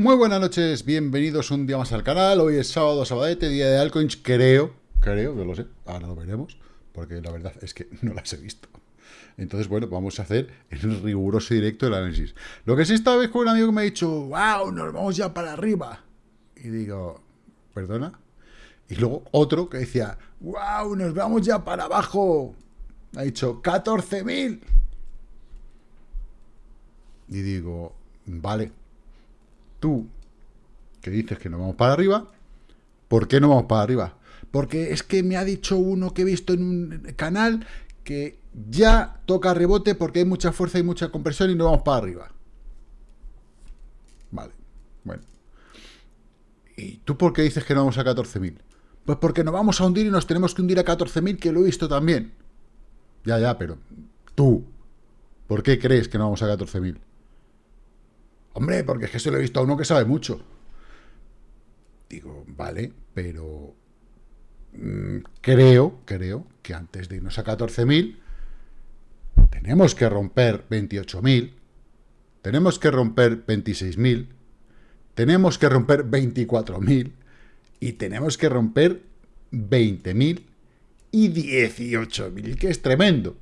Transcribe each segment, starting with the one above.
Muy buenas noches, bienvenidos un día más al canal. Hoy es sábado, sabadete, día de altcoins, creo, creo, que lo sé, ahora lo veremos, porque la verdad es que no las he visto. Entonces, bueno, vamos a hacer el riguroso directo del análisis. Lo que sí esta vez con un amigo que me ha dicho, wow, nos vamos ya para arriba. Y digo, ¿perdona? Y luego otro que decía, wow, nos vamos ya para abajo. Ha dicho, 14.000. Y digo, vale, tú que dices que nos vamos para arriba, ¿por qué no vamos para arriba? Porque es que me ha dicho uno que he visto en un canal que ya toca rebote porque hay mucha fuerza y mucha compresión y no vamos para arriba. Vale, bueno. ¿Y tú por qué dices que no vamos a 14.000? Pues porque nos vamos a hundir y nos tenemos que hundir a 14.000, que lo he visto también. Ya, ya, pero tú, ¿por qué crees que no vamos a 14.000? Hombre, porque es que se lo he visto a uno que sabe mucho. Digo, vale, pero mm, creo, creo que antes de irnos a 14.000 tenemos que romper 28.000, tenemos que romper 26.000, tenemos que romper 24.000 y tenemos que romper 20.000 y 18.000, que es tremendo.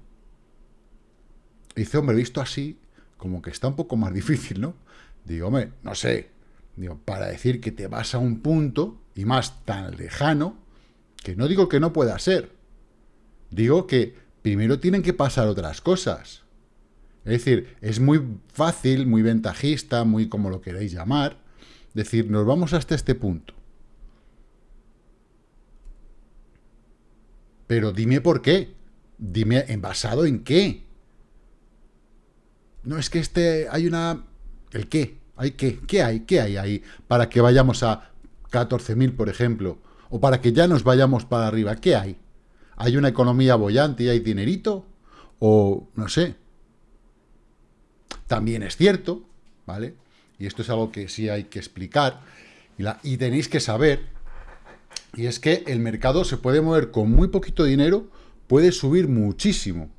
Dice, hombre, visto así, como que está un poco más difícil, ¿no? Digo, hombre, no sé, digo, para decir que te vas a un punto, y más tan lejano, que no digo que no pueda ser. Digo que primero tienen que pasar otras cosas. Es decir, es muy fácil, muy ventajista, muy como lo queréis llamar, decir, nos vamos hasta este punto. Pero dime por qué. Dime, ¿en basado en qué? No es que este, hay una ¿El qué? ¿Hay qué? ¿Qué hay? ¿Qué hay ahí para que vayamos a 14.000, por ejemplo? O para que ya nos vayamos para arriba. ¿Qué hay? ¿Hay una economía bollante y hay dinerito? O no sé. También es cierto, ¿vale? Y esto es algo que sí hay que explicar. Y, y tenéis que saber. Y es que el mercado se puede mover con muy poquito dinero, puede subir muchísimo.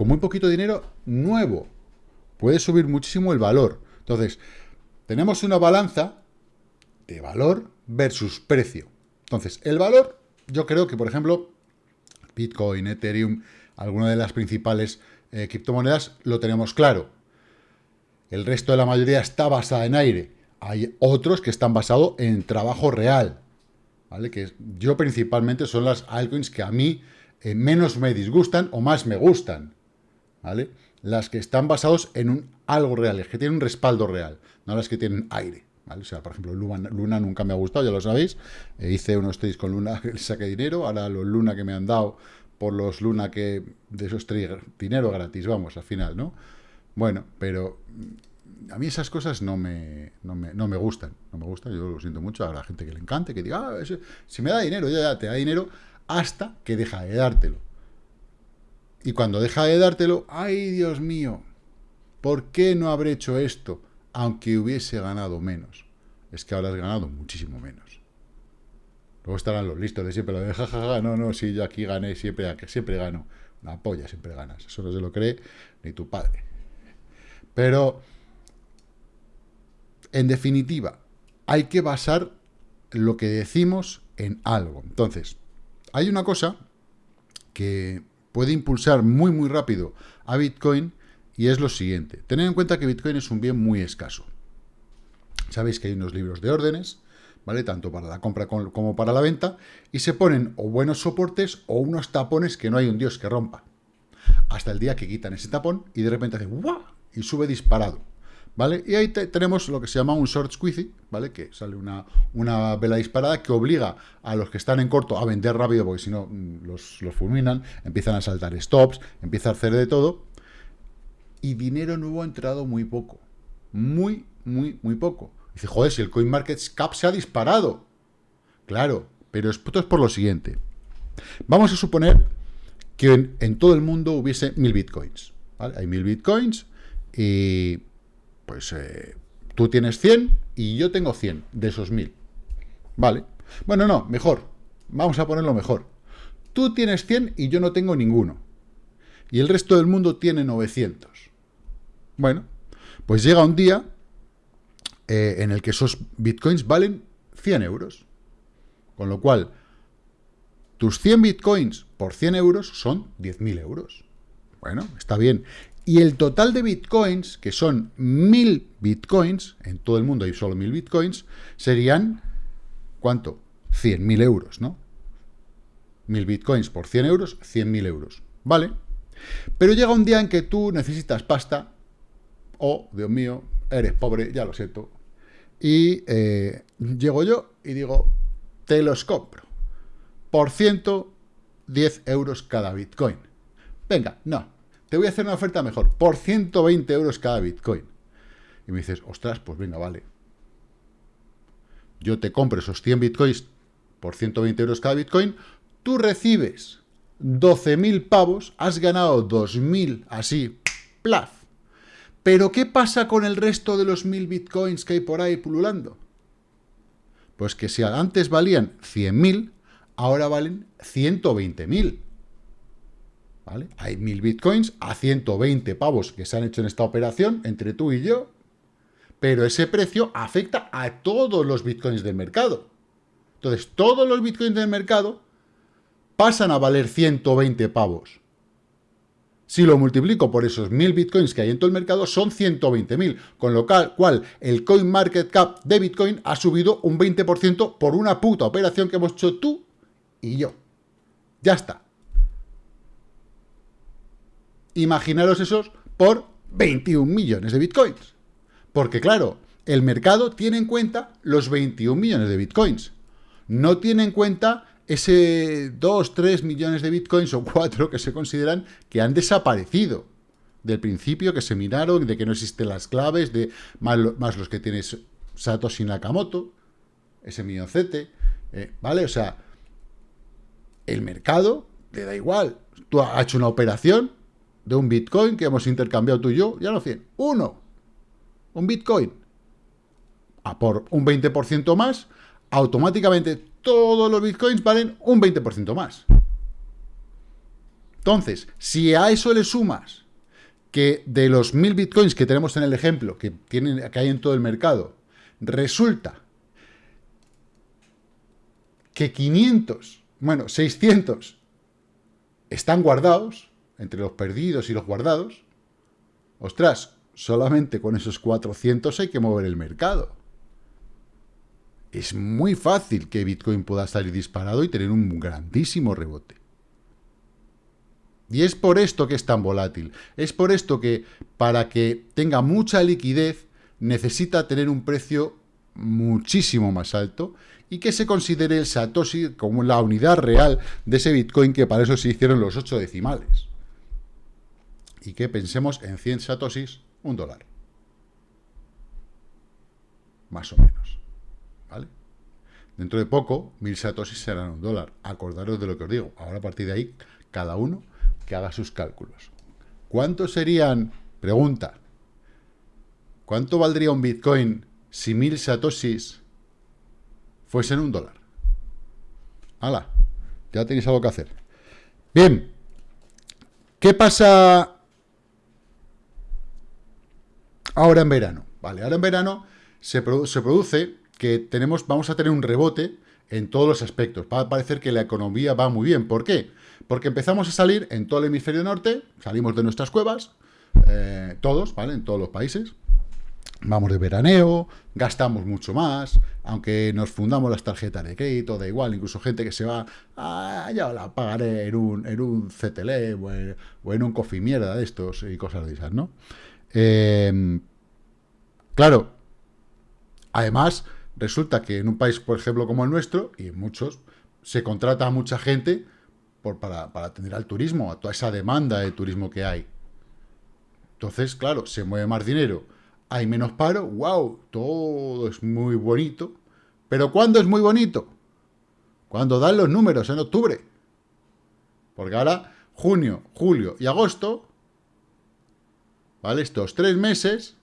Con muy poquito dinero nuevo puede subir muchísimo el valor. Entonces, tenemos una balanza de valor versus precio. Entonces, el valor, yo creo que, por ejemplo, Bitcoin, Ethereum, alguna de las principales eh, criptomonedas, lo tenemos claro. El resto de la mayoría está basada en aire. Hay otros que están basados en trabajo real. ¿Vale? Que yo principalmente son las altcoins que a mí eh, menos me disgustan o más me gustan. ¿Vale? las que están basados en un algo real, es que tienen un respaldo real, no las que tienen aire. ¿vale? O sea, por ejemplo, Luna, nunca me ha gustado, ya lo sabéis. Eh, hice unos trades con Luna que saqué dinero, ahora los Luna que me han dado por los Luna que de esos trades, dinero gratis, vamos, al final, ¿no? Bueno, pero mm, a mí esas cosas no me, no me, no me gustan, no me gustan, yo lo siento mucho, la gente que le encante, que diga, ah, si me da dinero, ya, ya te da dinero, hasta que deja de dártelo. Y cuando deja de dártelo, ¡ay, Dios mío! ¿Por qué no habré hecho esto? Aunque hubiese ganado menos. Es que has ganado muchísimo menos. Luego estarán los listos de siempre, de jajaja, no, no, sí, yo aquí gané siempre, siempre gano. Una polla, siempre ganas. Eso no se lo cree ni tu padre. Pero, en definitiva, hay que basar lo que decimos en algo. Entonces, hay una cosa que puede impulsar muy, muy rápido a Bitcoin y es lo siguiente. Tened en cuenta que Bitcoin es un bien muy escaso. Sabéis que hay unos libros de órdenes, ¿vale? Tanto para la compra como para la venta, y se ponen o buenos soportes o unos tapones que no hay un dios que rompa. Hasta el día que quitan ese tapón y de repente hace ¡guau! y sube disparado. ¿Vale? Y ahí tenemos lo que se llama un short squeeze, ¿vale? Que sale una, una, vela disparada que obliga a los que están en corto a vender rápido, porque si no mm, los, los, fulminan, empiezan a saltar stops, empieza a hacer de todo. Y dinero nuevo ha entrado muy poco. Muy, muy, muy poco. Dice, joder, si el CoinMarketCap se ha disparado. Claro, pero esto es por lo siguiente. Vamos a suponer que en, en todo el mundo hubiese mil bitcoins. ¿vale? Hay mil bitcoins y pues eh, tú tienes 100 y yo tengo 100 de esos 1000. Vale. Bueno, no, mejor. Vamos a ponerlo mejor. Tú tienes 100 y yo no tengo ninguno. Y el resto del mundo tiene 900. Bueno, pues llega un día eh, en el que esos bitcoins valen 100 euros. Con lo cual, tus 100 bitcoins por 100 euros son 10.000 euros. Bueno, está bien. Y el total de bitcoins, que son 1.000 bitcoins, en todo el mundo hay solo 1.000 bitcoins, serían, ¿cuánto? 100.000 euros, ¿no? 1.000 bitcoins por 100 euros, 100.000 euros. ¿Vale? Pero llega un día en que tú necesitas pasta, o, Dios mío, eres pobre, ya lo siento, y eh, llego yo y digo, te los compro por 110 euros cada bitcoin. Venga, no, te voy a hacer una oferta mejor, por 120 euros cada bitcoin. Y me dices, ostras, pues venga, vale. Yo te compro esos 100 bitcoins por 120 euros cada bitcoin, tú recibes 12.000 pavos, has ganado 2.000 así, plaf. Pero ¿qué pasa con el resto de los 1.000 bitcoins que hay por ahí pululando? Pues que si antes valían 100.000, ahora valen 120.000. ¿Vale? Hay 1.000 bitcoins a 120 pavos que se han hecho en esta operación entre tú y yo, pero ese precio afecta a todos los bitcoins del mercado. Entonces, todos los bitcoins del mercado pasan a valer 120 pavos. Si lo multiplico por esos 1.000 bitcoins que hay en todo el mercado, son 120.000, con lo cual el coin market cap de bitcoin ha subido un 20% por una puta operación que hemos hecho tú y yo. Ya está. Imaginaros esos por 21 millones de bitcoins. Porque claro, el mercado tiene en cuenta los 21 millones de bitcoins. No tiene en cuenta ese 2, 3 millones de bitcoins o 4 que se consideran que han desaparecido del principio, que se miraron, de que no existen las claves, de más, los que tienes Satoshi Nakamoto, ese milloncete, eh, ¿vale? O sea, el mercado le da igual. Tú has hecho una operación de un bitcoin que hemos intercambiado tú y yo, ya no 100, uno, un bitcoin, a por un 20% más, automáticamente todos los bitcoins valen un 20% más. Entonces, si a eso le sumas que de los 1000 bitcoins que tenemos en el ejemplo, que, tienen, que hay en todo el mercado, resulta que 500, bueno, 600 están guardados, entre los perdidos y los guardados, ostras, solamente con esos 400 hay que mover el mercado es muy fácil que Bitcoin pueda salir disparado y tener un grandísimo rebote. Y es por esto que es tan volátil. Es por esto que para que tenga mucha liquidez necesita tener un precio muchísimo más alto y que se considere el Satoshi como la unidad real de ese Bitcoin que para eso se hicieron los 8 decimales. Y que pensemos en 100 Satoshis, un dólar. Más o menos. ¿vale? Dentro de poco, mil satoshis serán un dólar. Acordaros de lo que os digo. Ahora a partir de ahí, cada uno que haga sus cálculos. ¿Cuántos serían? Pregunta. ¿Cuánto valdría un Bitcoin si mil satoshis fuesen un dólar? ¡Hala! Ya tenéis algo que hacer. Bien. ¿Qué pasa ahora en verano? Vale, ahora en verano se, produce que tenemos, vamos a tener un rebote en todos los aspectos. Va a parecer que la economía va muy bien. ¿Por qué? Porque empezamos a salir en todo el hemisferio norte, salimos de nuestras cuevas, eh, todos, ¿vale? En todos los países. Vamos de veraneo, gastamos mucho más, aunque nos fundamos las tarjetas de crédito, da igual, incluso gente que se va, ah, ya la pagaré en un, en un CTL o en, un coffee mierda de estos y cosas de esas, ¿no? Eh, claro, además, Resulta que en un país, por ejemplo, como el nuestro, y en muchos, se contrata a mucha gente por, para, para atender al turismo, a toda esa demanda de turismo que hay. Entonces, claro, se mueve más dinero, hay menos paro, wow, todo es muy bonito. Pero ¿cuándo es muy bonito? Cuando dan los números, en octubre. Porque ahora, junio, julio y agosto, ¿vale? Estos tres meses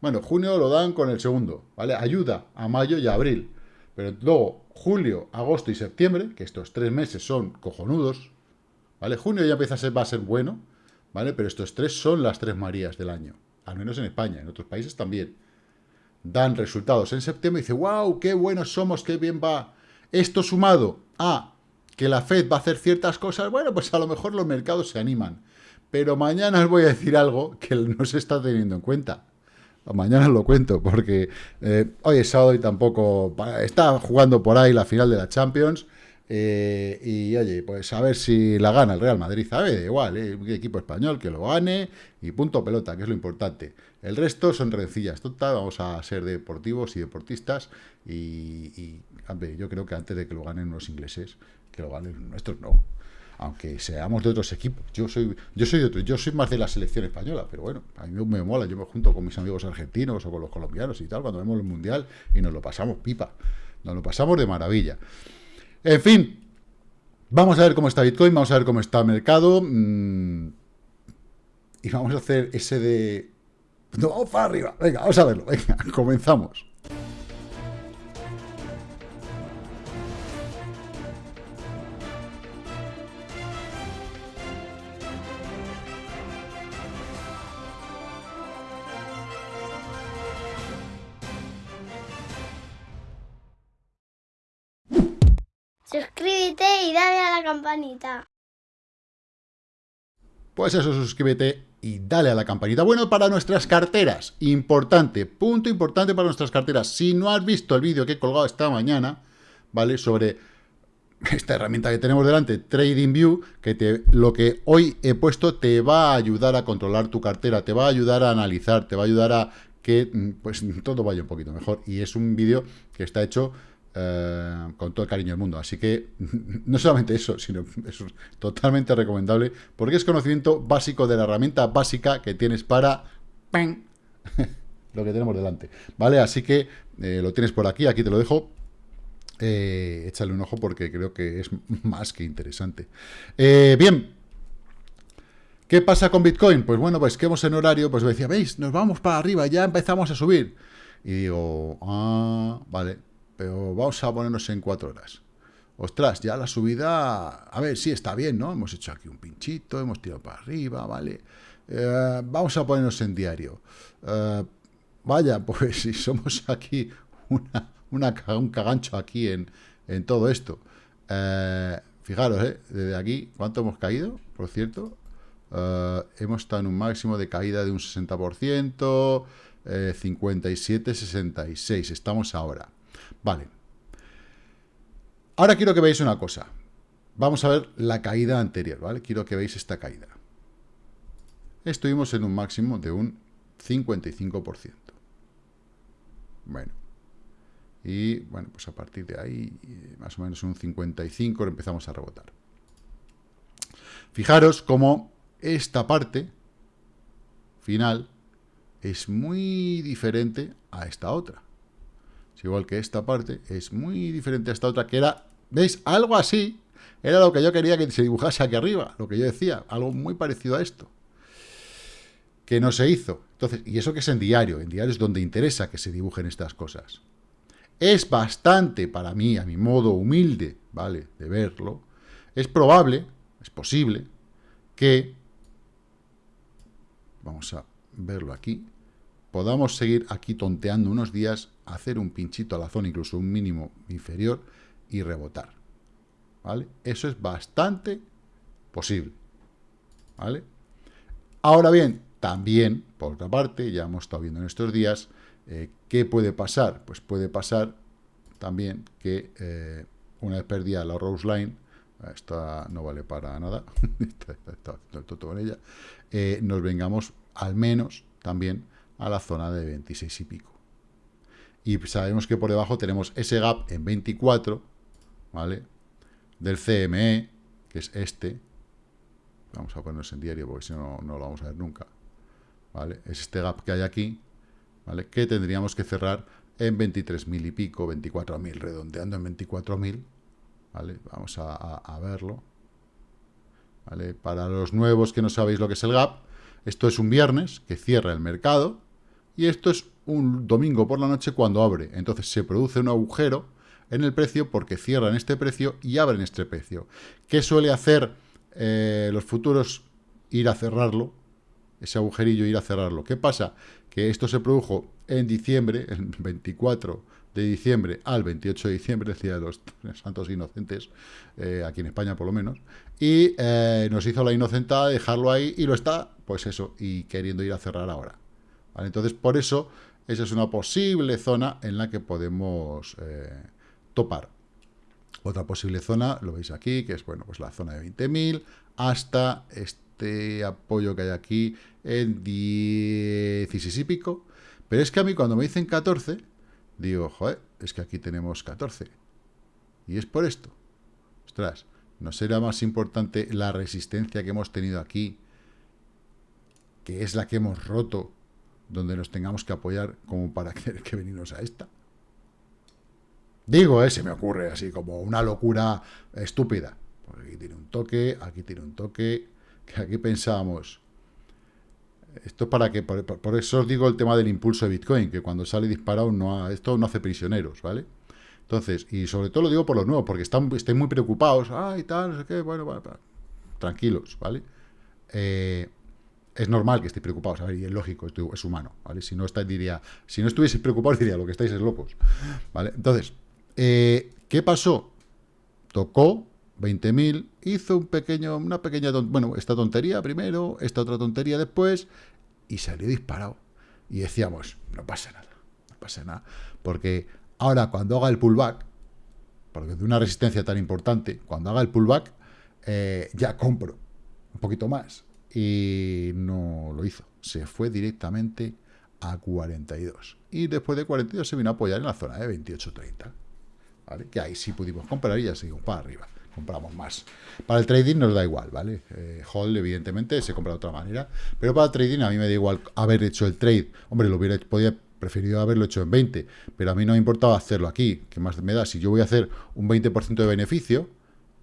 bueno, junio lo dan con el segundo, ¿vale? Ayuda a mayo y abril. Pero luego, julio, agosto y septiembre, que estos tres meses son cojonudos, ¿vale? Junio ya empieza a ser, va a ser bueno, ¿vale? Pero estos tres son las tres Marías del año, al menos en España, en otros países también. dan resultados en septiembre y dice, wow, qué buenos somos, qué bien va. Esto sumado a que la Fed va a hacer ciertas cosas, bueno, pues a lo mejor los mercados se animan. Pero mañana os voy a decir algo que no se está teniendo en cuenta. Mañana lo cuento, porque eh, hoy es sábado y tampoco... Está jugando por ahí la final de la Champions. Eh, y oye, pues a ver si la gana el Real Madrid, ¿sabe? Da igual, ¿eh? equipo español que lo gane y punto pelota, que es lo importante. El resto son rencillas, total, vamos a ser deportivos y deportistas y, yo creo que antes de que lo ganen los ingleses, que lo ganen nuestros no. Aunque seamos de otros equipos. Yo soy yo soy de otro, yo soy más de la selección española, pero bueno, a mí me mola, yo me junto con mis amigos argentinos o con los colombianos y tal, cuando vemos el Mundial y nos lo pasamos pipa. Nos lo pasamos de maravilla. En fin, vamos a ver cómo está Bitcoin, vamos a ver cómo está el mercado. Mm, y vamos a hacer ese de... No, vamos para arriba. Venga, vamos a verlo. Venga, comenzamos. Dale a la campanita. Pues eso, suscríbete y dale a la campanita. Bueno, para nuestras carteras, importante, punto importante para nuestras carteras. Si no has visto el vídeo que he colgado esta mañana, ¿vale? Sobre esta herramienta que tenemos delante, TradingView, que lo que hoy he puesto te va a ayudar a controlar tu cartera, te va a ayudar a analizar, te va a ayudar a que pues todo vaya un poquito mejor. Y es un vídeo que está hecho eh, con todo el cariño del mundo. Así que no solamente eso, sino es totalmente recomendable, porque es conocimiento básico de la herramienta básica que tienes para lo que tenemos delante. ¿Vale? Así que eh, lo tienes por aquí, aquí te lo dejo. Eh, échale un ojo porque creo que es más que interesante. bien, ¿Qué pasa con Bitcoin? Pues bueno, pues que hemos en horario, pues decía, veis, nos vamos para arriba, ya empezamos a subir. Y digo, ah, vale, pero vamos a ponernos en cuatro horas. Ostras, ya la subida, a ver, sí está bien, ¿no? Hemos hecho aquí un pinchito, hemos tirado para arriba, ¿vale? Eh, vamos a ponernos en diario. Eh, vaya, pues si somos aquí una, un cagancho aquí en, en todo esto. Eh, fijaros, ¿eh? Desde aquí, ¿cuánto hemos caído? Por cierto, hemos estado en un máximo de caída de un 60%, 57, 66, estamos ahora. Vale. Ahora quiero que veáis una cosa. Vamos a ver la caída anterior, ¿vale? Quiero que veáis esta caída. Estuvimos en un máximo de un 55%. Bueno. Y, bueno, pues a partir de ahí, más o menos un 55, empezamos a rebotar. Fijaros cómo esta parte final es muy diferente a esta otra igual que esta parte, es muy diferente a esta otra, que era, ¿veis? Algo así, era lo que yo quería que se dibujase aquí arriba, lo que yo decía, algo muy parecido a esto, que no se hizo. Entonces, y eso que es en diario, en diario es donde interesa que se dibujen estas cosas. Es bastante, para mí, a mi modo humilde, ¿vale?, de verlo, es probable, es posible, que, vamos a verlo aquí, podamos seguir aquí tonteando unos días, hacer un pinchito a la zona, incluso un mínimo inferior, y rebotar. ¿Vale? Eso es bastante posible. ¿Vale? Ahora bien, también, por otra parte, ya hemos estado viendo en estos días, eh, ¿qué puede pasar? Pues puede pasar también que eh, una vez perdida la Rose Line, esta no vale para nada, con ella, eh, nos vengamos al menos también a la zona de 26 y pico. Y sabemos que por debajo tenemos ese gap en 24, ¿vale? Del CME, que es este. Vamos a ponernos en diario porque si no, no lo vamos a ver nunca. ¿Vale? Es este gap que hay aquí, ¿vale? Que tendríamos que cerrar en 23.000 y pico, 24.000, redondeando en 24.000, ¿vale? Vamos a, a, verlo. ¿Vale? Para los nuevos que no sabéis lo que es el gap, esto es un viernes que cierra el mercado, y esto es un domingo por la noche cuando abre. Entonces se produce un agujero en el precio porque cierran este precio y abren este precio. ¿Qué suele hacer eh, los futuros? Ir a cerrarlo, ese agujerillo ir a cerrarlo. ¿Qué pasa? Que esto se produjo en diciembre, el 24 de diciembre al 28 de diciembre, decía de los santos inocentes, eh, aquí en España por lo menos, y eh, nos hizo la inocentada de dejarlo ahí y lo está, pues eso, y queriendo ir a cerrar ahora. Entonces, por eso, esa es una posible zona en la que podemos eh, topar. Otra posible zona, lo veis aquí, que es, bueno, pues la zona de 20.000 hasta este apoyo que hay aquí en 16 y pico. Pero es que a mí cuando me dicen 14, digo, joder, es que aquí tenemos 14. Y es por esto. Ostras, ¿no será más importante la resistencia que hemos tenido aquí, que es la que hemos roto, donde nos tengamos que apoyar como para querer que venirnos a esta? Digo, eh, se me ocurre así como una locura estúpida. aquí tiene un toque, aquí tiene un toque, que aquí pensábamos, esto para que, por, eso os digo el tema del impulso de Bitcoin, que cuando sale disparado, no esto no hace prisioneros, ¿vale? Entonces, y sobre todo lo digo por los nuevos, porque están, estén muy preocupados, ah, y tal, no sé qué, bueno, tranquilos, ¿vale? Eh, es normal que estéis preocupados, a ver, y es lógico, es humano, ¿vale? Si no está, diría, si no estuvieseis preocupados, diría, lo que estáis es locos, ¿vale? Entonces, eh, ¿qué pasó? Tocó 20.000, hizo un pequeño, una pequeña, bueno, esta tontería primero, esta otra tontería después, y salió disparado. Y decíamos, no pasa nada, no pasa nada, porque ahora cuando haga el pullback, porque de una resistencia tan importante, cuando haga el pullback, eh, ya compro un poquito más. Y no lo hizo, se fue directamente a 42. Y después de 42 se vino a apoyar en la zona de 28.30. ¿Vale? Que ahí sí pudimos comprar y ya seguimos para arriba compramos más. Para el trading nos da igual, ¿vale? Eh, hold, evidentemente, se compra de otra manera. Pero para el trading a mí me da igual haber hecho el trade. Hombre, lo hubiera podía, preferido haberlo hecho en 20, pero a mí no me importaba hacerlo aquí. ¿Qué más me da? Si yo voy a hacer un 20% de beneficio,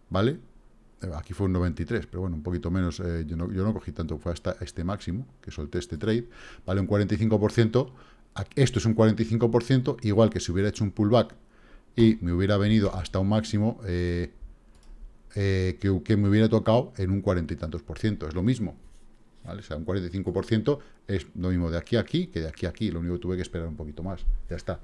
¿vale? Eh, aquí fue un 93, pero bueno, un poquito menos. Eh, yo, no, yo no cogí tanto, fue hasta este máximo, que solté este trade. Vale, un 45%. Esto es un 45%, igual que si hubiera hecho un pullback y me hubiera venido hasta un máximo, eh, eh, que, me hubiera tocado en un cuarenta y tantos por ciento. Es lo mismo. ¿vale? O sea, un 45% es lo mismo de aquí a aquí que de aquí a aquí. Lo único que tuve que esperar un poquito más. Ya está.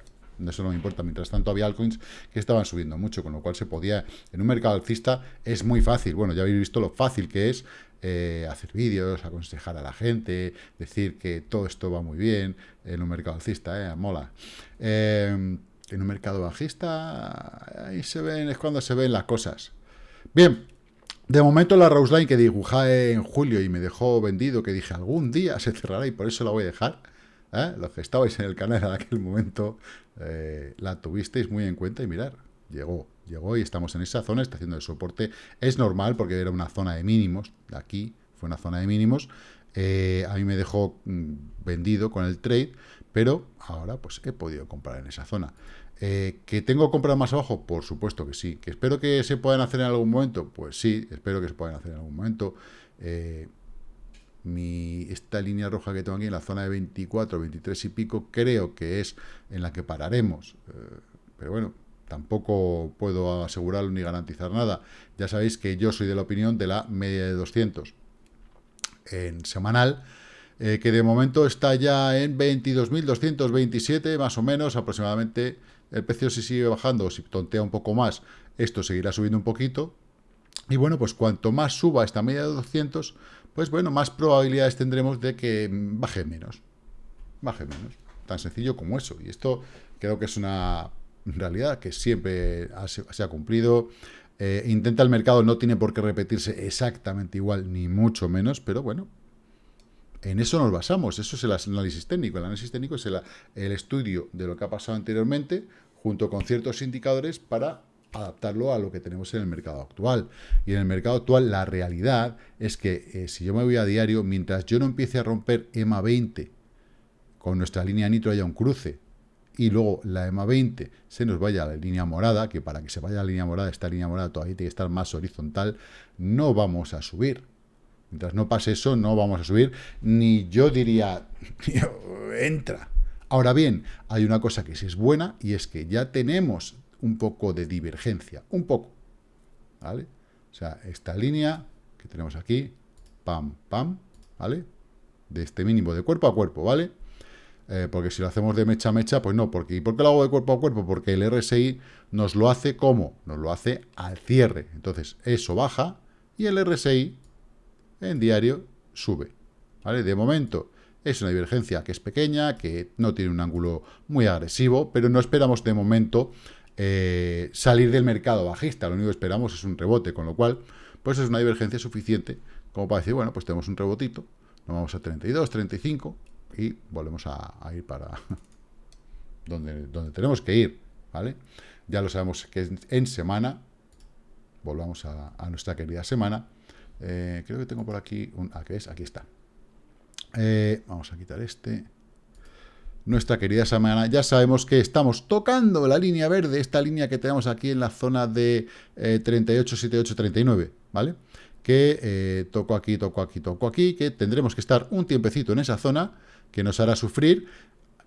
Eso no me importa. Mientras tanto había altcoins que estaban subiendo mucho, con lo cual se podía... En un mercado alcista es muy fácil. Bueno, ya habéis visto lo fácil que es eh, hacer vídeos, aconsejar a la gente, decir que todo esto va muy bien en un mercado alcista, ¿eh? Mola. Eh, en un mercado bajista, ahí se ven, es cuando se ven las cosas. Bien, de momento la Rose Line que dibujé en julio y me dejó vendido, que dije algún día se cerrará y por eso la voy a dejar. ¿Eh? Los que estabais en el canal en aquel momento eh, la tuvisteis muy en cuenta y mirar, llegó, llegó y estamos en esa zona, está haciendo el soporte. Es normal porque era una zona de mínimos, aquí fue una zona de mínimos. Eh, a mí me dejó mm, vendido con el trade, pero ahora pues he podido comprar en esa zona. ¿Que tengo que comprar más abajo? Por supuesto que sí. ¿Que espero que se puedan hacer en algún momento? Pues sí, espero que se puedan hacer en algún momento. Esta línea roja que tengo aquí en la zona de 24, 23 y pico, creo que es en la que pararemos. Eh, pero bueno, tampoco puedo asegurarlo ni garantizar nada. Ya sabéis que yo soy de la opinión de la media de 200 en semanal, que de momento está ya en 22.227, más o menos, aproximadamente el precio si sigue bajando o si tontea un poco más, esto seguirá subiendo un poquito. Y bueno, pues cuanto más suba esta media de 200, pues bueno, más probabilidades tendremos de que baje menos. Baje menos. Tan sencillo como eso. Y esto creo que es una realidad que siempre se ha cumplido. Eh, intenta el mercado, no tiene por qué repetirse exactamente igual, ni mucho menos, pero bueno, en eso nos basamos, eso es el análisis técnico. El análisis técnico es el, estudio de lo que ha pasado anteriormente, junto con ciertos indicadores para adaptarlo a lo que tenemos en el mercado actual. Y en el mercado actual la realidad es que eh, si yo me voy a diario, mientras yo no empiece a romper EMA 20 con nuestra línea nitro haya un cruce y luego la EMA 20 se nos vaya a la línea morada, que para que se vaya a la línea morada, esta línea morada todavía tiene que estar más horizontal, no vamos a subir. Mientras no pase eso, no vamos a subir, ni yo diría, entra. Ahora bien, hay una cosa que sí es buena, y es que ya tenemos un poco de divergencia, un poco, ¿vale? O sea, esta línea que tenemos aquí, pam, pam, ¿vale? De este mínimo de cuerpo a cuerpo, ¿vale? eh, porque si lo hacemos de mecha a mecha, pues no. Porque, ¿Y por qué lo hago de cuerpo a cuerpo? Porque el RSI nos lo hace como? Nos lo hace al cierre. Entonces, eso baja y el RSI en diario sube. ¿Vale? De momento es una divergencia que es pequeña, que no tiene un ángulo muy agresivo, pero no esperamos de momento eh, salir del mercado bajista. Lo único que esperamos es un rebote, con lo cual, pues es una divergencia suficiente como para decir, bueno, pues tenemos un rebotito, nos vamos a 32, 35 y volvemos a, ir para donde, donde tenemos que ir, ¿vale? Ya lo sabemos que en semana, volvamos a, nuestra querida semana, eh, creo que tengo por aquí, un, ah, ¿qué es? Aquí está. Eh, vamos a quitar este nuestra querida semana, ya sabemos que estamos tocando la línea verde, esta línea que tenemos aquí en la zona de eh, 38, 78, 39, ¿vale? Que eh, toco aquí, toco aquí, toco aquí, que tendremos que estar un tiempecito en esa zona, que nos hará sufrir.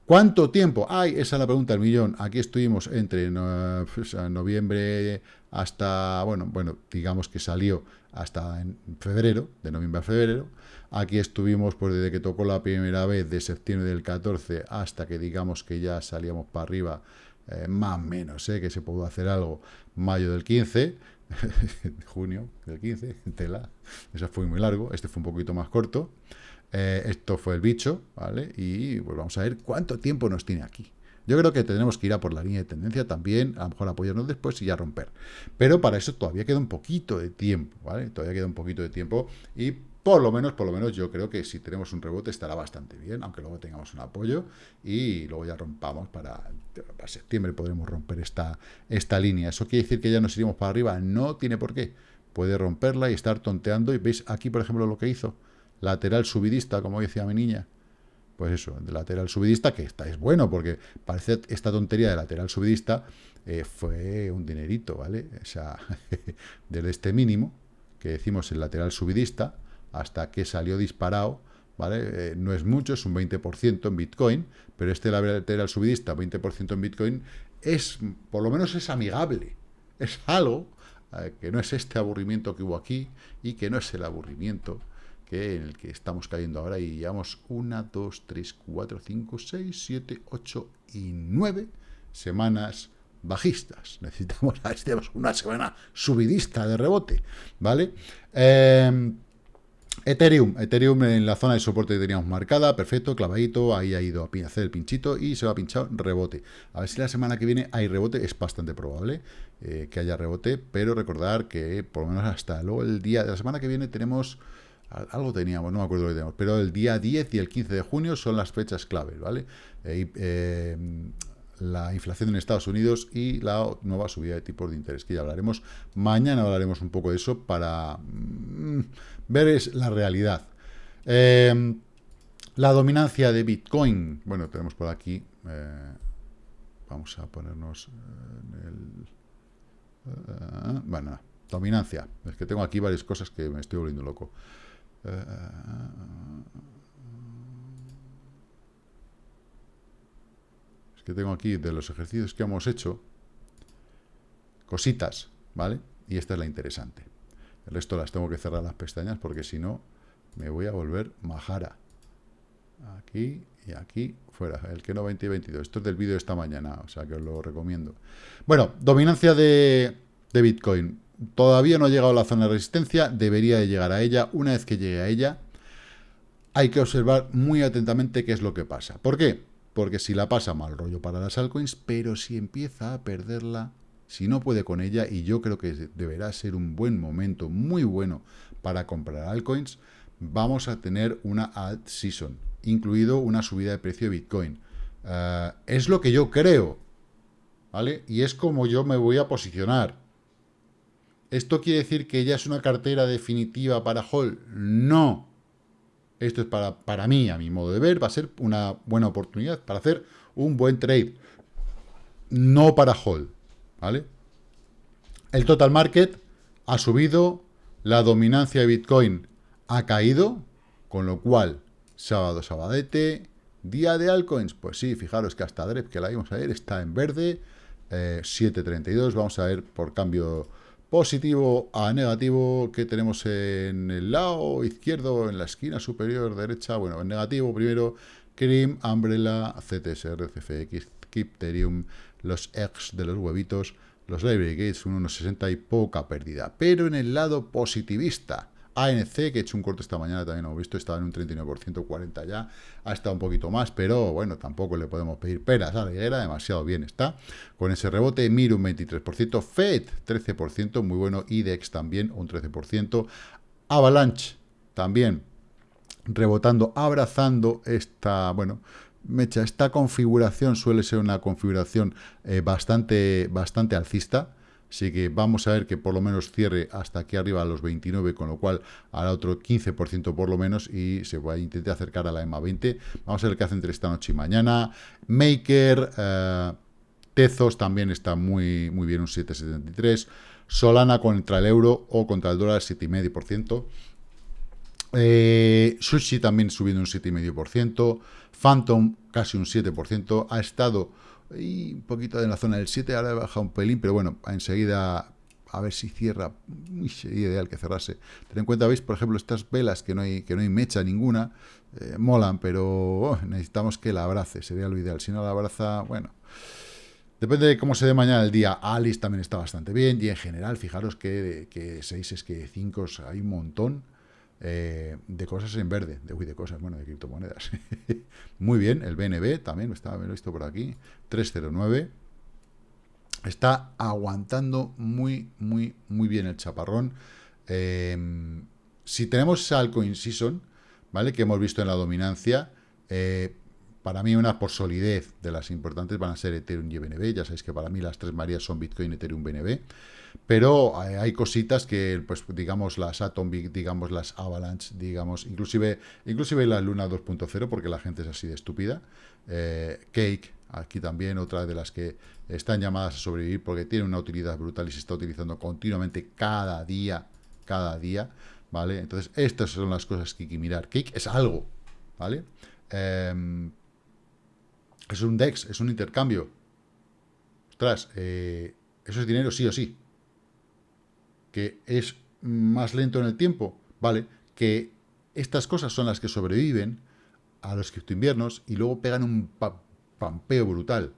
¿Cuánto tiempo? Ay, esa es la pregunta del millón. Aquí estuvimos entre pues, noviembre hasta, bueno, bueno, digamos que salió hasta en febrero, de noviembre a febrero. Aquí estuvimos pues desde que tocó la primera vez de septiembre del 14 hasta que digamos que ya salíamos para arriba, eh, más o menos, eh, que se pudo hacer algo, mayo del 15, junio del 15, tela, eso fue muy largo, este fue un poquito más corto, eh, esto fue el bicho, ¿vale? Y pues vamos a ver cuánto tiempo nos tiene aquí. Yo creo que tendremos que ir a por la línea de tendencia también, a lo mejor apoyarnos después y ya romper. Pero para eso todavía queda un poquito de tiempo, ¿vale? Todavía queda un poquito de tiempo y por lo menos, por lo menos yo creo que si tenemos un rebote estará bastante bien, aunque luego tengamos un apoyo y luego ya rompamos para, septiembre podremos romper esta, esta línea. ¿Eso quiere decir que ya nos iremos para arriba? No tiene por qué. Puede romperla y estar tonteando y veis aquí, por ejemplo, lo que hizo. Lateral subidista, como decía mi niña. Pues eso, de lateral subidista, que está, es bueno, porque parece esta tontería de lateral subidista eh, fue un dinerito, ¿vale? O sea, desde este mínimo, que decimos el lateral subidista, hasta que salió disparado, ¿vale? Eh, no es mucho, es un 20% en Bitcoin, pero este lateral subidista, 20% en Bitcoin, es, por lo menos es amigable, es algo eh, que no es este aburrimiento que hubo aquí y que no es el aburrimiento que en el que estamos cayendo ahora y llevamos 1, 2, 3, 4, 5, 6, 7, 8 y 9 semanas bajistas. Necesitamos una semana subidista de rebote, ¿vale? Eh, Ethereum, Ethereum en la zona de soporte que teníamos marcada, perfecto, clavadito, ahí ha ido a hacer el pinchito y se va a pinchar rebote. A ver si la semana que viene hay rebote, es bastante probable eh, que haya rebote, pero recordar que por lo menos hasta luego el día de la semana que viene tenemos, algo teníamos, no me acuerdo lo que teníamos, pero el día 10 y el 15 de junio son las fechas claves, ¿vale? Eh, eh, la inflación en Estados Unidos y la nueva subida de tipos de interés, que ya hablaremos. Mañana hablaremos un poco de eso para mm, ver es la realidad. Em, la dominancia de Bitcoin. Bueno, tenemos por aquí... Eh, vamos a ponernos el... Eh, bueno, dominancia. Es que tengo aquí varias cosas que me estoy volviendo loco. Eh, que tengo aquí de los ejercicios que hemos hecho, cositas, ¿vale? Y esta es la interesante. El resto las tengo que cerrar las pestañas porque si no me voy a volver majara. Aquí y aquí fuera. El que no 20 y 22. Esto es del vídeo de esta mañana, o sea que os lo recomiendo. Bueno, dominancia de, de Bitcoin. Todavía no ha llegado a la zona de resistencia, debería de llegar a ella. Una vez que llegue a ella, hay que observar muy atentamente qué es lo que pasa. ¿Por qué? Porque si la pasa mal rollo para las altcoins, pero si empieza a perderla, si no puede con ella, y yo creo que deberá ser un buen momento, muy bueno para comprar altcoins, vamos a tener una alt season, incluido una subida de precio de Bitcoin. Eh, es lo que yo creo, ¿vale? Y es como yo me voy a posicionar. ¿Esto quiere decir que ya es una cartera definitiva para Hall? No. Esto es para, para mí, a mi modo de ver, va a ser una buena oportunidad para hacer un buen trade. No para hold, ¿vale? El total market ha subido, la dominancia de Bitcoin ha caído, con lo cual, sábado, sabadete, día de altcoins, pues sí, fijaros que hasta DREP, que la vimos a ver, está en verde, 7.32, eh, vamos a ver por cambio positivo a negativo que tenemos en el lado izquierdo, en la esquina superior derecha, bueno, en negativo primero, Cream, Umbrella, CTSR, CFX, Kipterium, los X de los huevitos, los Library Gates, un 1,60 y poca pérdida. Pero en el lado positivista, ANC, que he hecho un corte esta mañana, también hemos visto, estaba en un 39%, 40 ya, ha estado un poquito más, pero bueno, tampoco le podemos pedir peras a la higuera, demasiado bien está. Con ese rebote, Mir un 23%, FED 13%, muy bueno, IDEX también un 13%, Avalanche también rebotando, abrazando esta, bueno, mecha, esta configuración suele ser una configuración eh, bastante, bastante alcista, Así que vamos a ver que por lo menos cierre hasta aquí arriba a los 29, con lo cual hará otro 15% por lo menos y se va a acercar a la EMA 20. Vamos a ver qué hace entre esta noche y mañana. Maker, eh, Tezos también está muy, muy bien, un 7,73. Solana contra el euro o contra el dólar, 7,5%. Eh, Sushi también subiendo un 7,5%. Phantom casi un 7%. Ha estado y un poquito en la zona del 7, ahora he bajado un pelín, pero bueno, enseguida a ver si cierra, sería ideal que cerrase. Ten en cuenta, veis, por ejemplo, estas velas que no hay, que no hay mecha ninguna, eh, molan, pero oh, necesitamos que la abrace, sería lo ideal. Si no la abraza, bueno, depende de cómo se dé mañana el día. Alice también está bastante bien, y en general, fijaros que, que 6 es que 5 hay un montón. Eh, de cosas en verde, de, uy, de cosas, bueno, de criptomonedas. Muy bien, el BNB también, estaba, visto por aquí, 309. Está aguantando muy, muy, muy bien el chaparrón. Em, si tenemos altcoin season, ¿vale? Que hemos visto en la dominancia, eh, para mí una por solidez de las importantes van a ser Ethereum y BNB. Ya sabéis que para mí las tres Marías son Bitcoin, Ethereum, BNB. Pero hay cositas que, pues digamos, las Atom, digamos, las Avalanche, digamos, inclusive, inclusive la Luna 2.0, porque la gente es así de estúpida. Eh, Cake, aquí también otra de las que están llamadas a sobrevivir porque tiene una utilidad brutal y se está utilizando continuamente cada día, cada día, ¿vale? Entonces, estas son las cosas que hay que mirar. Cake es algo, ¿vale? Em, es un DEX, es un intercambio. Ostras, eh, eso es dinero sí o sí que es más lento en el tiempo, ¿vale? Que estas cosas son las que sobreviven a los criptoinviernos y luego pegan un pampeo brutal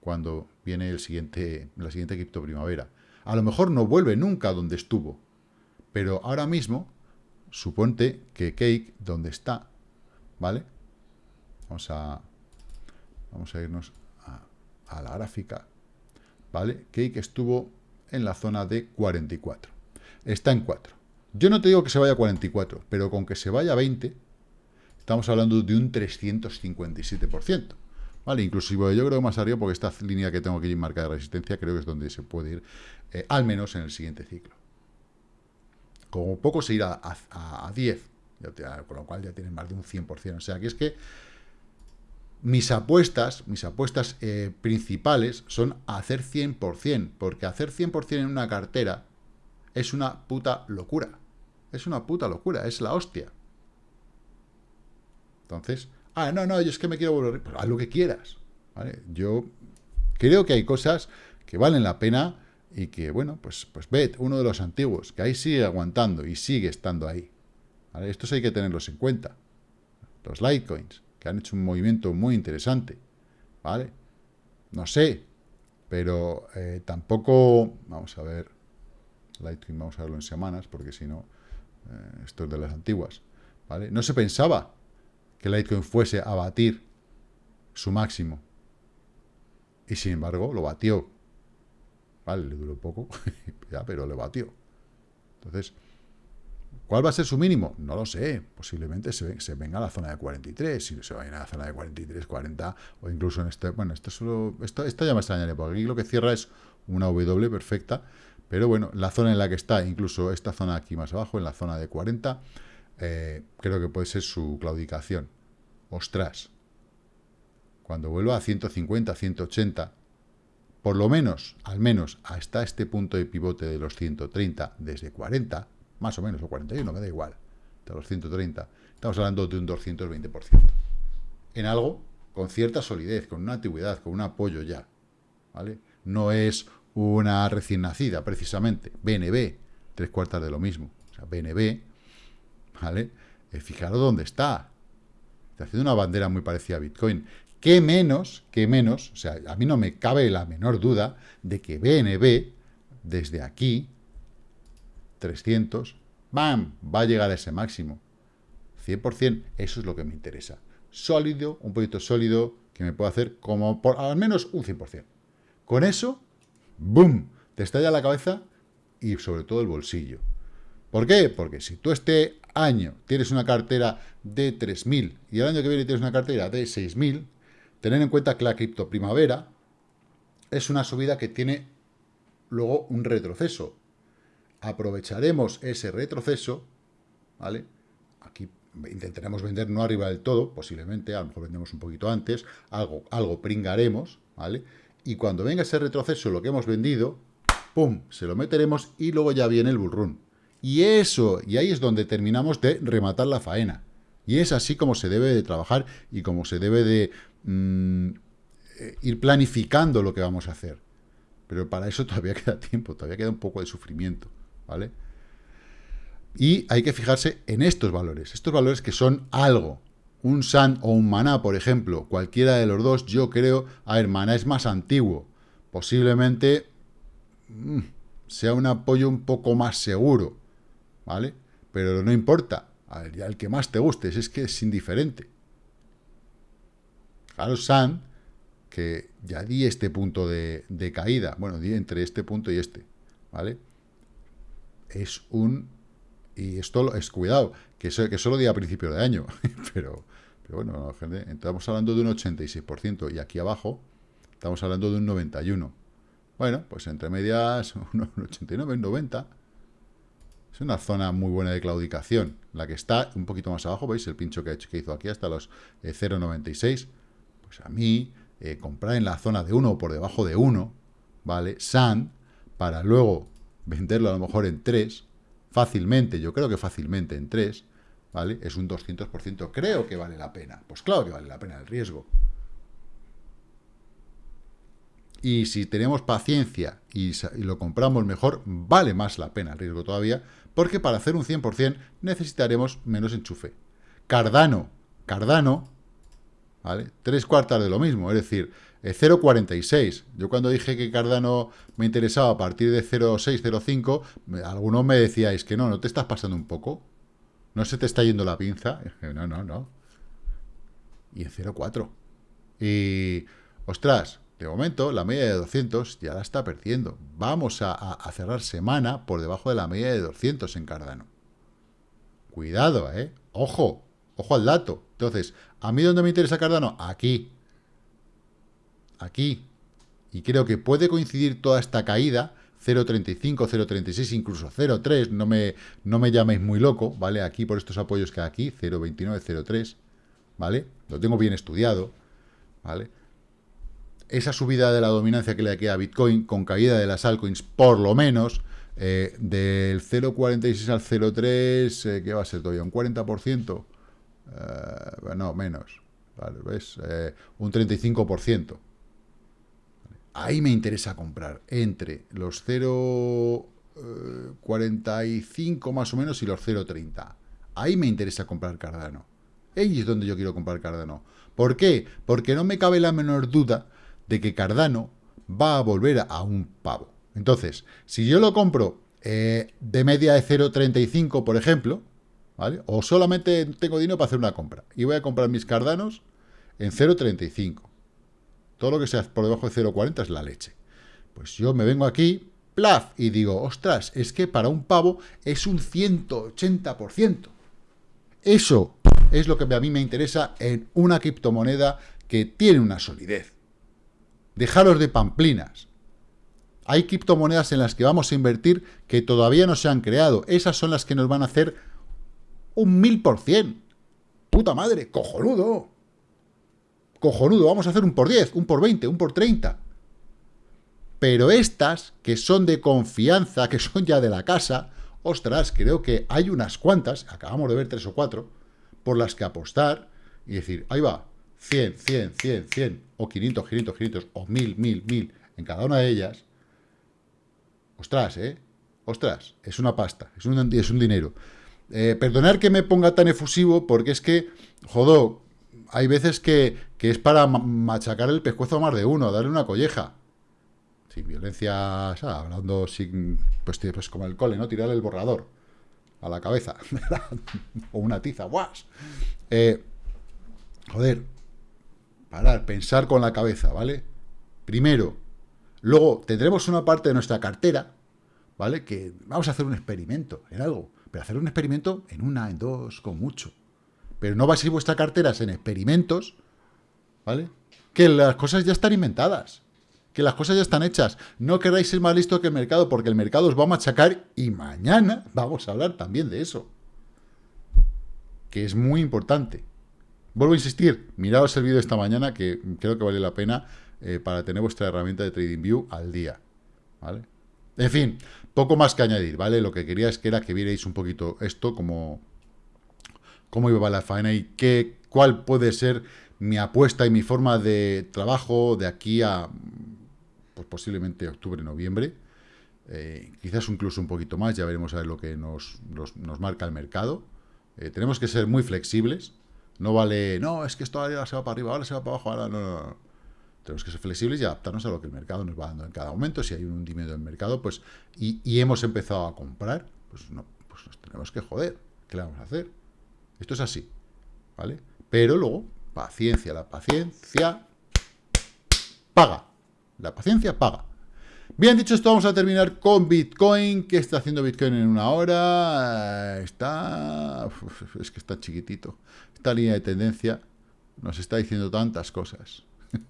cuando viene el siguiente, la siguiente cripto primavera. A lo mejor no vuelve nunca donde estuvo, pero ahora mismo, suponte que Cake, donde está, ¿vale? Vamos a, vamos a irnos a, a la gráfica, ¿vale? Cake estuvo en la zona de 44. Está en 4. Yo no te digo que se vaya a 44, pero con que se vaya a 20, estamos hablando de un 357%. ¿Vale? Inclusive yo creo más arriba, porque esta línea que tengo aquí marca de resistencia, creo que es donde se puede ir, eh, al menos en el siguiente ciclo. Como poco se irá a, 10, con lo cual ya tienen más de un 100%. O sea, que es que mis apuestas, mis apuestas eh, principales son hacer 100%, porque hacer 100% en una cartera es una puta locura. Es una puta locura, es la hostia. Entonces, ah, no, no, yo es que me quiero volver, pues haz lo que quieras. Yo creo que hay cosas que valen la pena y que, bueno, pues, pues ved, uno de los antiguos, que ahí sigue aguantando y sigue estando ahí. Estos hay que tenerlos en cuenta. Los Litecoins que han hecho un movimiento muy interesante, ¿vale? No sé, pero eh, tampoco, vamos a ver, Litecoin vamos a verlo en semanas, porque si no, eh, esto es de las antiguas, ¿vale? No se pensaba que Litecoin fuese a batir su máximo, y sin embargo lo batió, ¿vale? Le duró poco, ya, pero le batió. Entonces, ¿Cuál va a ser su mínimo? No lo sé. Posiblemente se, venga a la zona de 43, si se va a ir a la zona de 43, 40, o incluso en este... Bueno, esto, solo, esto, ya me extrañaría, porque aquí lo que cierra es una W perfecta, pero bueno, la zona en la que está, incluso esta zona aquí más abajo, en la zona de 40, eh, creo que puede ser su claudicación. Ostras. Cuando vuelva a 150, 180, por lo menos, al menos hasta este punto de pivote de los 130 desde 40, más o menos, o 41, me da igual, de los 130, estamos hablando de un 220%. En algo con cierta solidez, con una antigüedad, con un apoyo ya, ¿vale? No es una recién nacida, precisamente. BNB, tres cuartas de lo mismo. O sea, BNB, ¿vale? Eh, fijaros dónde está. haciendo una bandera muy parecida a Bitcoin. ¿Qué menos, qué menos, o sea, a mí no me cabe la menor duda de que BNB, desde aquí, 300, ¡bam!, va a llegar a ese máximo. 100%, eso es lo que me interesa. Sólido, un proyecto sólido que me pueda hacer como por al menos un 100%. Con eso, ¡boom!, te estalla la cabeza y sobre todo el bolsillo. ¿Por qué? Porque si tú este año tienes una cartera de 3.000 y el año que viene tienes una cartera de 6.000, tener en cuenta que la cripto primavera es una subida que tiene luego un retroceso. Aprovecharemos ese retroceso, ¿vale? Aquí intentaremos vender no arriba del todo, posiblemente, a lo mejor vendemos un poquito antes, algo, algo pringaremos, ¿vale? Y cuando venga ese retroceso, lo que hemos vendido, ¡pum!, se lo meteremos y luego ya viene el bullrun. Y eso, y ahí es donde terminamos de rematar la faena. Y es así como se debe de trabajar y como se debe de mm, eh, ir planificando lo que vamos a hacer. Pero para eso todavía queda tiempo, todavía queda un poco de sufrimiento, ¿vale? Y hay que fijarse en estos valores, estos valores que son algo. Un SAN o un Maná, por ejemplo, cualquiera de los dos, yo creo, a ver, Maná es más antiguo, posiblemente mm, sea un apoyo un poco más seguro, ¿vale? Pero no importa, al que más te guste, es que es indiferente. Claro, San, que ya di este punto de, caída, bueno, di entre este punto y este, ¿vale? Es un... Y esto es cuidado, que, eso, que solo di a principio de año, pero, pero bueno, gente, estamos hablando de un 86%, y aquí abajo estamos hablando de un 91%. Bueno, pues entre medias, un 89, un 90%, es una zona muy buena de claudicación. La que está un poquito más abajo, ¿veis? El pincho que, que hizo aquí hasta los 0,96. Eh, pues a mí, eh, comprar en la zona de 1 o por debajo de 1, ¿vale? SAN, para luego venderlo a lo mejor en 3, fácilmente, yo creo que fácilmente en 3, ¿vale? Es un 200%. Creo que vale la pena. Pues claro que vale la pena el riesgo. Y si tenemos paciencia y, lo compramos mejor, vale más la pena el riesgo todavía, porque para hacer un 100% necesitaremos menos enchufe. Cardano, Cardano, ¿vale? Tres cuartas de lo mismo, es decir, 0,46. Eh, Yo cuando dije que Cardano me interesaba a partir de 0,6, 0,5, algunos me decíais que no, ¿no te estás pasando un poco? ¿No se te está yendo la pinza? No, no, no. Y en 0,4. Y, ostras, de momento, la media de 200 ya la está perdiendo. Vamos a, cerrar semana por debajo de la media de 200 en Cardano. Cuidado, ¿eh? Ojo, ojo al dato. Entonces, ¿a mí dónde me interesa Cardano? Aquí. Aquí. Y creo que puede coincidir toda esta caída, 0.35, 0.36, incluso 0.3, no me, no me llaméis muy loco, ¿vale? Aquí por estos apoyos que hay aquí, 0.29, 0.3, ¿vale? Lo tengo bien estudiado, ¿vale? esa subida de la dominancia que le queda a Bitcoin, con caída de las altcoins, por lo menos, eh, del 0,46 al 0,3, eh, ¿qué va a ser todavía? ¿Un 40%? Eh, no, menos. ¿Ves? un 35%. Ahí me interesa comprar entre los 0,45 más o menos y los 0,30. Ahí me interesa comprar Cardano. Ahí es donde yo quiero comprar Cardano. ¿Por qué? Porque no me cabe la menor duda de que Cardano va a volver a un pavo. Entonces, si yo lo compro eh, de media de 0,35, por ejemplo, ¿vale? O solamente tengo dinero para hacer una compra y voy a comprar mis Cardanos en 0,35. Todo lo que sea por debajo de 0,40 es la leche. Pues yo me vengo aquí, plaf, y digo, ostras, es que para un pavo es un 180%. Eso es lo que a mí me interesa en una criptomoneda que tiene una solidez. Dejaros de pamplinas. Hay criptomonedas en las que vamos a invertir que todavía no se han creado. Esas son las que nos van a hacer un mil por cien. ¡Puta madre! ¡Cojonudo! Cojonudo, vamos a hacer un por 10, un por 20, un por 30. Pero estas, que son de confianza, que son ya de la casa, ostras, creo que hay unas cuantas, acabamos de ver tres o cuatro, por las que apostar y decir, ahí va, 100, 100, 100, 100, o 500, 500, 500, o 1000, 1000, 1000 en cada una de ellas, ostras, ¿eh? Ostras, es una pasta, es un, es un dinero. Eh, perdonar que me ponga tan efusivo, porque es que, jodo, hay veces que, es para machacar el pescuezo a más de uno, darle una colleja. Sin violencia, hablando sin, pues, pues, como el cole, ¿no? Tirarle el borrador a la cabeza. o una tiza, ¡guas! Eh, joder, parar, pensar con la cabeza, ¿vale? Primero. Luego tendremos una parte de nuestra cartera, ¿vale? Que vamos a hacer un experimento en algo. Pero hacer un experimento en una, en dos, con mucho. Pero no vais a ir vuestra cartera en experimentos, ¿vale? Que las cosas ya están inventadas. Que las cosas ya están hechas. No queráis ser más listo que el mercado, porque el mercado os va a machacar y mañana vamos a hablar también de eso. Que es muy importante. Vuelvo a insistir, miraos el vídeo de esta mañana, que creo que vale la pena eh, para tener vuestra herramienta de TradingView al día. ¿Vale? En fin, poco más que añadir, ¿vale? Lo que quería es que era que vierais un poquito esto, como cómo iba la faena y qué, cuál puede ser mi apuesta y mi forma de trabajo de aquí a pues posiblemente octubre, noviembre. Eh, quizás incluso un poquito más, ya veremos a ver lo que nos, nos, marca el mercado. Eh, tenemos que ser muy flexibles. No vale, no, es que esto ahora se va para arriba, ahora se va para abajo, ahora no, no, no. Tenemos que ser flexibles y adaptarnos a lo que el mercado nos va dando en cada momento. Si hay un hundimiento del mercado, pues, y, y, hemos empezado a comprar, pues no, pues nos tenemos que joder. ¿Qué le vamos a hacer? Esto es así, ¿vale? Pero luego, paciencia, la paciencia paga. La paciencia paga. Bien, dicho esto, vamos a terminar con Bitcoin. ¿Qué está haciendo Bitcoin en una hora? Está... Es que está chiquitito. Esta línea de tendencia nos está diciendo tantas cosas.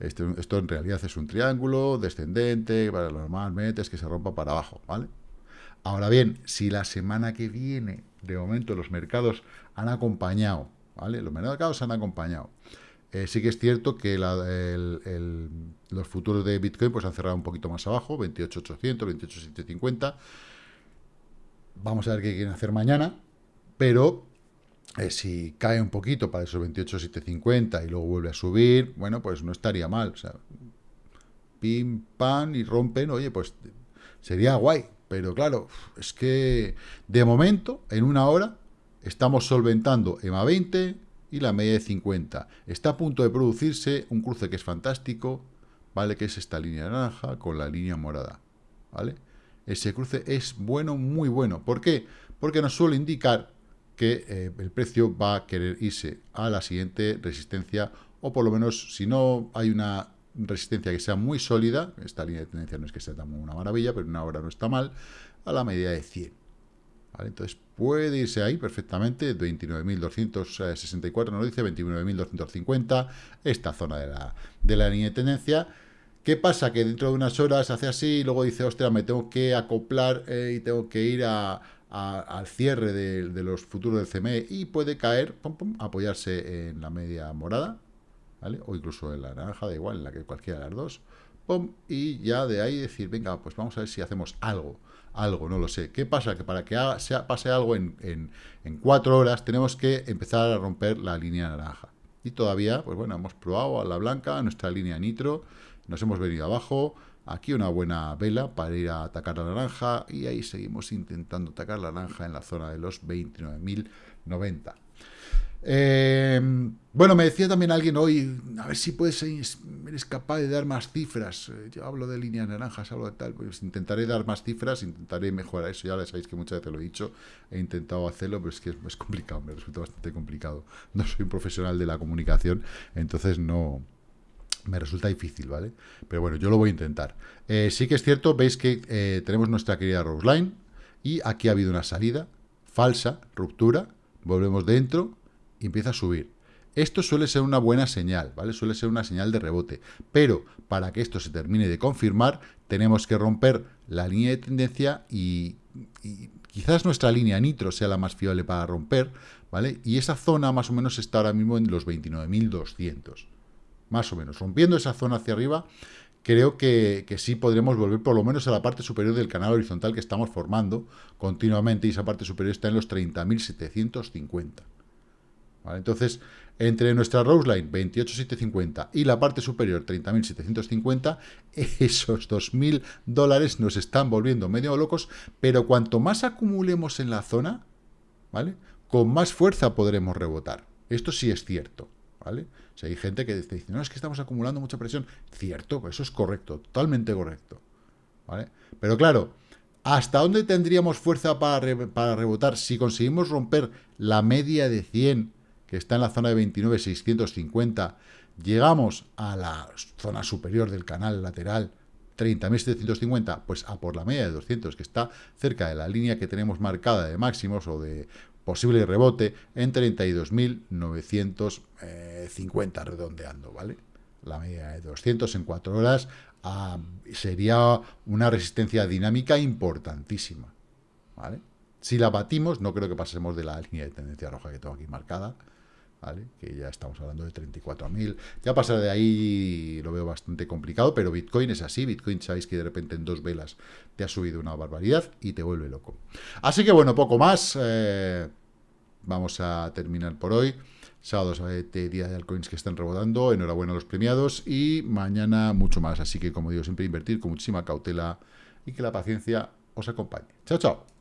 Esto, esto en realidad es un triángulo descendente, para normalmente es que se rompa para abajo, ¿vale? Ahora bien, si la semana que viene, de momento, los mercados han acompañado, ¿vale? Los mercados han acompañado. Eh, sí que es cierto que los futuros de Bitcoin pues han cerrado un poquito más abajo, 28.800, 28.750. Vamos a ver qué quieren hacer mañana, pero eh, si cae un poquito para esos 28.750 y luego vuelve a subir, bueno, pues no estaría mal. O pim, pam, y rompen, oye, pues sería guay. Pero claro, es que de momento, en una hora, estamos solventando EMA 20 y la media de 50. Está a punto de producirse un cruce que es fantástico, ¿vale? Que es esta línea naranja con la línea morada, ¿vale? Ese cruce es bueno, muy bueno. ¿Por qué? Porque nos suele indicar que eh, el precio va a querer irse a la siguiente resistencia, o por lo menos, si no hay una resistencia que sea muy sólida, esta línea de tendencia no es que sea tan una maravilla, pero una hora no está mal, a la medida de 100. Entonces puede irse ahí perfectamente, 29.264 nos dice, 29.250, esta zona de la, de la línea de tendencia. ¿Qué pasa? Que dentro de unas horas hace así y luego dice, ostras, me tengo que acoplar eh, y tengo que ir al cierre de, los futuros del CME y puede caer, apoyarse en la media morada, o incluso en la naranja, da igual, en la que cualquiera de las dos, y ya de ahí decir, venga, pues vamos a ver si hacemos algo, algo, no lo sé. ¿Qué pasa? Que para que pase algo en, en, cuatro horas tenemos que empezar a romper la línea naranja. Y todavía, pues bueno, hemos probado a la blanca, nuestra línea nitro, nos hemos venido abajo, aquí una buena vela para ir a atacar la naranja, y ahí seguimos intentando atacar la naranja en la zona de los 29.090. Eh, bueno, me decía también alguien hoy, a ver si puedes, eres capaz de dar más cifras. Eh, yo hablo de líneas naranjas, hablo de tal, pues intentaré dar más cifras, intentaré mejorar eso. Ya sabéis que muchas veces lo he dicho, he intentado hacerlo, pero es que es, complicado, me resulta bastante complicado. No soy un profesional de la comunicación, entonces no, me resulta difícil, ¿vale? Pero bueno, yo lo voy a intentar. Eh, sí que es cierto, veis que tenemos nuestra querida Roseline y aquí ha habido una salida falsa, ruptura, volvemos dentro, y empieza a subir. Esto suele ser una buena señal, ¿vale? Suele ser una señal de rebote. Pero para que esto se termine de confirmar, tenemos que romper la línea de tendencia y, quizás nuestra línea nitro sea la más fiable para romper, ¿vale? Y esa zona más o menos está ahora mismo en los 29.200. Más o menos. Rompiendo esa zona hacia arriba, creo que, que, sí podremos volver por lo menos a la parte superior del canal horizontal que estamos formando continuamente y esa parte superior está en los 30.750. Entonces, entre nuestra Roseline 28.750 y la parte superior 30.750, esos 2.000 dólares nos están volviendo medio locos, pero cuanto más acumulemos en la zona, ¿vale? Con más fuerza podremos rebotar. Esto sí es cierto, ¿vale? O sea, hay gente que dice, no, es que estamos acumulando mucha presión. Cierto, eso es correcto, totalmente correcto, ¿vale? Pero claro, ¿hasta dónde tendríamos fuerza para, para rebotar si conseguimos romper la media de 100, que está en la zona de 29,650, llegamos a la zona superior del canal lateral, 30.750, pues a por la media de 200, que está cerca de la línea que tenemos marcada de máximos o de posible rebote en 32.950 redondeando, ¿vale? La media de 200 en 4 horas ah, sería una resistencia dinámica importantísima, ¿vale? Si la batimos, no creo que pasemos de la línea de tendencia roja que tengo aquí marcada, Que ya estamos hablando de 34.000. Ya pasar de ahí lo veo bastante complicado, pero Bitcoin es así. Bitcoin sabéis que de repente en dos velas te ha subido una barbaridad y te vuelve loco. Así que bueno, poco más. Eh, vamos a terminar por hoy. Sábado, de día de altcoins que están rebotando. Enhorabuena a los premiados. Y mañana mucho más. Así que, como digo, siempre invertir con muchísima cautela y que la paciencia os acompañe. Chao, chao.